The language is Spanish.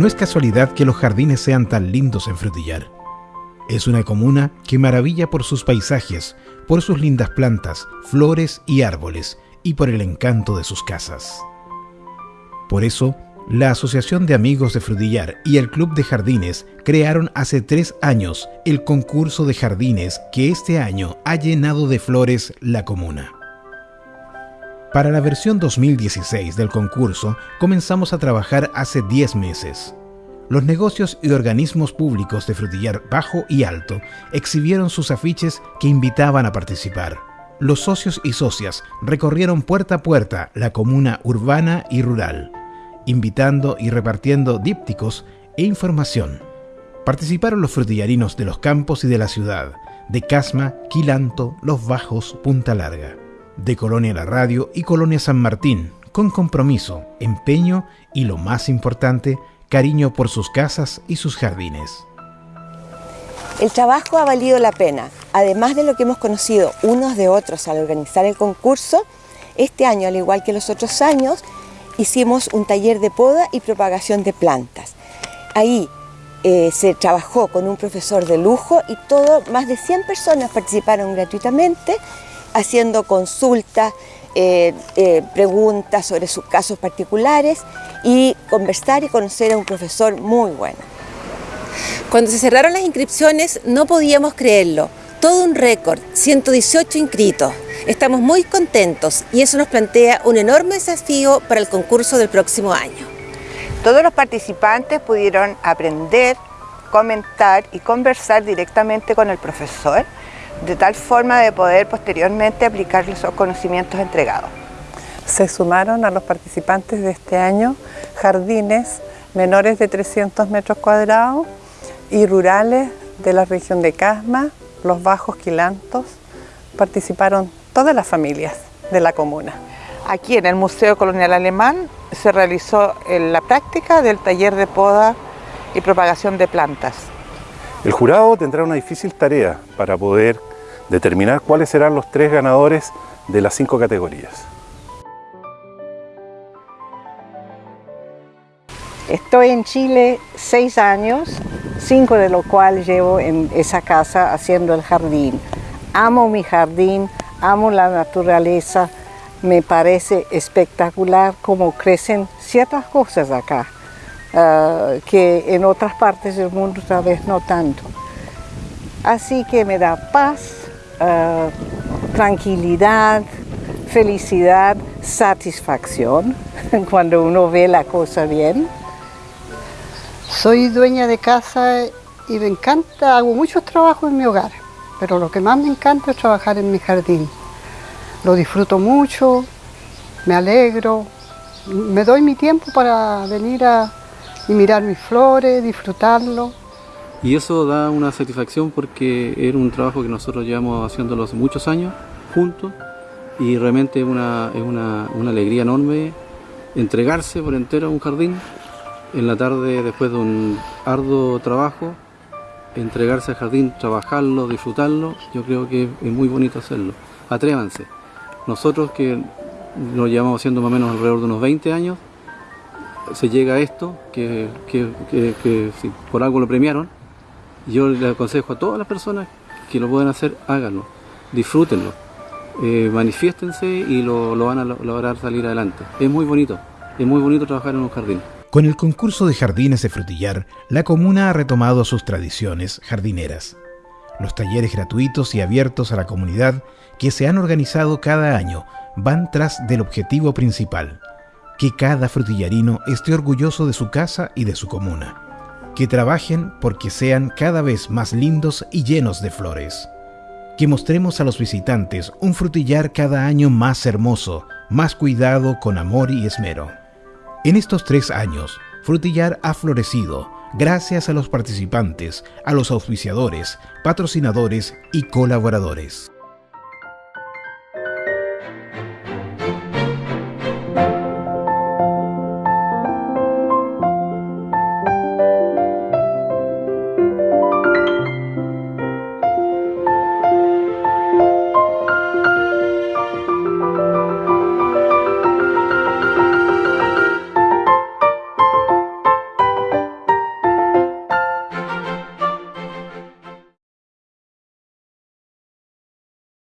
No es casualidad que los jardines sean tan lindos en Frutillar. Es una comuna que maravilla por sus paisajes, por sus lindas plantas, flores y árboles, y por el encanto de sus casas. Por eso, la Asociación de Amigos de Frutillar y el Club de Jardines crearon hace tres años el concurso de jardines que este año ha llenado de flores la comuna. Para la versión 2016 del concurso comenzamos a trabajar hace 10 meses. Los negocios y organismos públicos de Frutillar Bajo y Alto exhibieron sus afiches que invitaban a participar. Los socios y socias recorrieron puerta a puerta la comuna urbana y rural invitando y repartiendo dípticos e información. Participaron los frutillarinos de los campos y de la ciudad, de Casma, Quilanto, Los Bajos, Punta Larga, de Colonia La Radio y Colonia San Martín, con compromiso, empeño y, lo más importante, cariño por sus casas y sus jardines. El trabajo ha valido la pena. Además de lo que hemos conocido unos de otros al organizar el concurso, este año, al igual que los otros años, hicimos un taller de poda y propagación de plantas. Ahí eh, se trabajó con un profesor de lujo y todo, más de 100 personas participaron gratuitamente haciendo consultas, eh, eh, preguntas sobre sus casos particulares y conversar y conocer a un profesor muy bueno. Cuando se cerraron las inscripciones no podíamos creerlo. Todo un récord, 118 inscritos. Estamos muy contentos y eso nos plantea un enorme desafío para el concurso del próximo año. Todos los participantes pudieron aprender, comentar y conversar directamente con el profesor, de tal forma de poder posteriormente aplicar los conocimientos entregados. Se sumaron a los participantes de este año jardines menores de 300 metros cuadrados y rurales de la región de Casma, los Bajos Quilantos, participaron todas las familias de la comuna. Aquí en el Museo Colonial Alemán se realizó la práctica del taller de poda y propagación de plantas. El jurado tendrá una difícil tarea para poder determinar cuáles serán los tres ganadores de las cinco categorías. Estoy en Chile seis años, cinco de los cuales llevo en esa casa haciendo el jardín. Amo mi jardín, amo la naturaleza, me parece espectacular cómo crecen ciertas cosas acá, ah, que en otras partes del mundo tal vez no tanto. Así que me da paz, ah, tranquilidad, felicidad, satisfacción cuando uno ve la cosa bien. Soy dueña de casa y me encanta, hago muchos trabajos en mi hogar pero lo que más me encanta es trabajar en mi jardín. Lo disfruto mucho, me alegro, me doy mi tiempo para venir a y mirar mis flores, disfrutarlo. Y eso da una satisfacción porque era un trabajo que nosotros llevamos haciéndolo hace muchos años juntos y realmente una, es una, una alegría enorme entregarse por entero a un jardín en la tarde después de un arduo trabajo entregarse al jardín, trabajarlo, disfrutarlo, yo creo que es muy bonito hacerlo. Atrévanse. Nosotros que lo llevamos haciendo más o menos alrededor de unos 20 años, se llega a esto, que, si por algo lo premiaron, yo le aconsejo a todas las personas que lo puedan hacer, háganlo, disfrútenlo, eh, manifiéstense y lo, lo van a lograr salir adelante. Es muy bonito, es muy bonito trabajar en un jardín. Con el concurso de jardines de frutillar, la comuna ha retomado sus tradiciones jardineras. Los talleres gratuitos y abiertos a la comunidad que se han organizado cada año van tras del objetivo principal, que cada frutillarino esté orgulloso de su casa y de su comuna, que trabajen porque sean cada vez más lindos y llenos de flores, que mostremos a los visitantes un frutillar cada año más hermoso, más cuidado con amor y esmero. En estos tres años, Frutillar ha florecido gracias a los participantes, a los auspiciadores, patrocinadores y colaboradores.